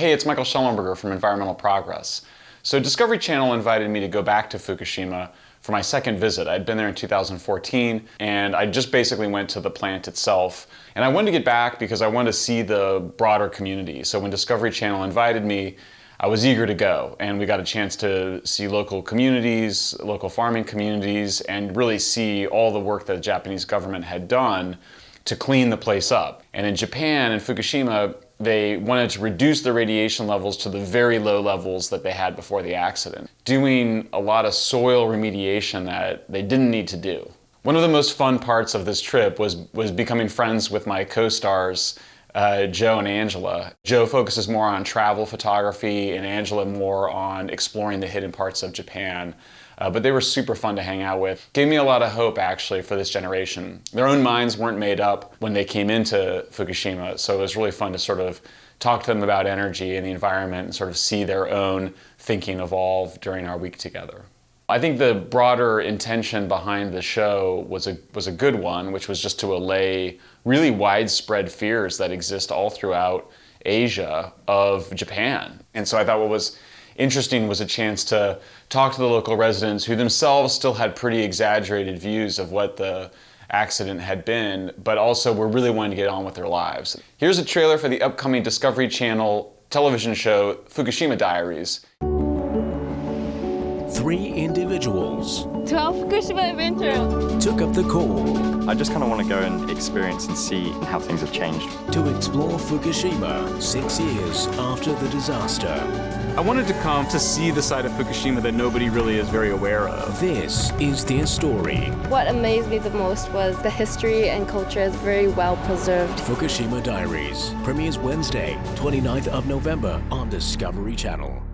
Hey, it's Michael Shellenberger from Environmental Progress. So Discovery Channel invited me to go back to Fukushima for my second visit. I'd been there in 2014 and I just basically went to the plant itself. And I wanted to get back because I wanted to see the broader community. So when Discovery Channel invited me, I was eager to go and we got a chance to see local communities, local farming communities, and really see all the work that the Japanese government had done to clean the place up. And in Japan, in Fukushima, they wanted to reduce the radiation levels to the very low levels that they had before the accident, doing a lot of soil remediation that they didn't need to do. One of the most fun parts of this trip was, was becoming friends with my co-stars, uh, Joe and Angela. Joe focuses more on travel photography and Angela more on exploring the hidden parts of Japan. Uh, but they were super fun to hang out with. Gave me a lot of hope actually for this generation. Their own minds weren't made up when they came into Fukushima, so it was really fun to sort of talk to them about energy and the environment and sort of see their own thinking evolve during our week together. I think the broader intention behind the show was a, was a good one, which was just to allay really widespread fears that exist all throughout Asia of Japan. And so I thought what was interesting was a chance to talk to the local residents who themselves still had pretty exaggerated views of what the accident had been, but also were really wanting to get on with their lives. Here's a trailer for the upcoming Discovery Channel television show, Fukushima Diaries. Three individuals 12 Fukushima Adventure. took up the call I just kind of want to go and experience and see how things have changed. to explore Fukushima six years after the disaster. I wanted to come to see the side of Fukushima that nobody really is very aware of. This is their story. What amazed me the most was the history and culture is very well preserved. Fukushima Diaries premieres Wednesday, 29th of November on Discovery Channel.